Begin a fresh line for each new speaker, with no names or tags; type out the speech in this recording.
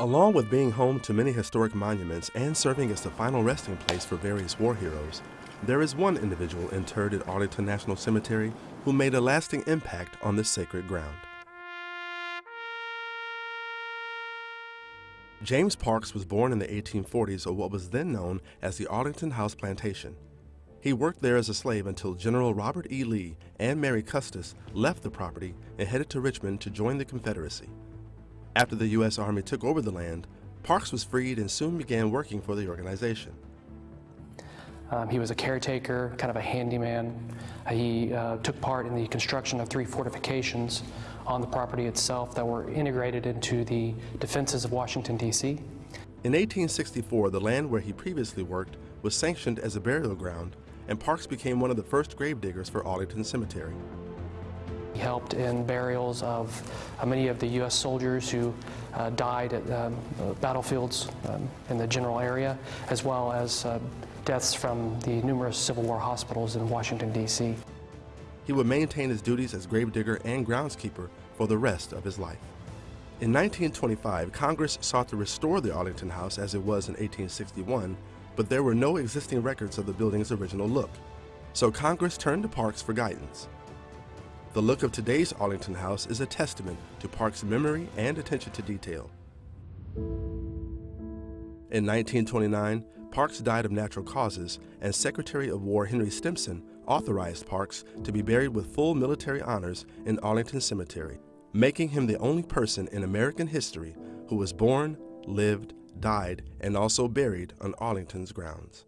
Along with being home to many historic monuments and serving as the final resting place for various war heroes, there is one individual interred at Arlington National Cemetery who made a lasting impact on this sacred ground. James Parks was born in the 1840s of what was then known as the Arlington House Plantation. He worked there as a slave until General Robert E. Lee and Mary Custis left the property and headed to Richmond to join the Confederacy. After the U.S. Army took over the land, Parks was freed and soon began working for the organization.
Um, he was a caretaker, kind of a handyman. He uh, took part in the construction of three fortifications on the property itself that were integrated into the defenses of Washington, D.C.
In 1864, the land where he previously worked was sanctioned as a burial ground, and Parks became one of the first gravediggers for Arlington Cemetery.
He helped in burials of uh, many of the U.S. soldiers who uh, died at um, battlefields um, in the general area, as well as uh, deaths from the numerous Civil War hospitals in Washington, D.C.
He would maintain his duties as gravedigger and groundskeeper for the rest of his life. In 1925, Congress sought to restore the Arlington House as it was in 1861, but there were no existing records of the building's original look. So Congress turned to Parks for guidance. The look of today's Arlington House is a testament to Parks' memory and attention to detail. In 1929, Parks died of natural causes, and Secretary of War Henry Stimson authorized Parks to be buried with full military honors in Arlington Cemetery, making him the only person in American history who was born, lived, died, and also buried on Arlington's grounds.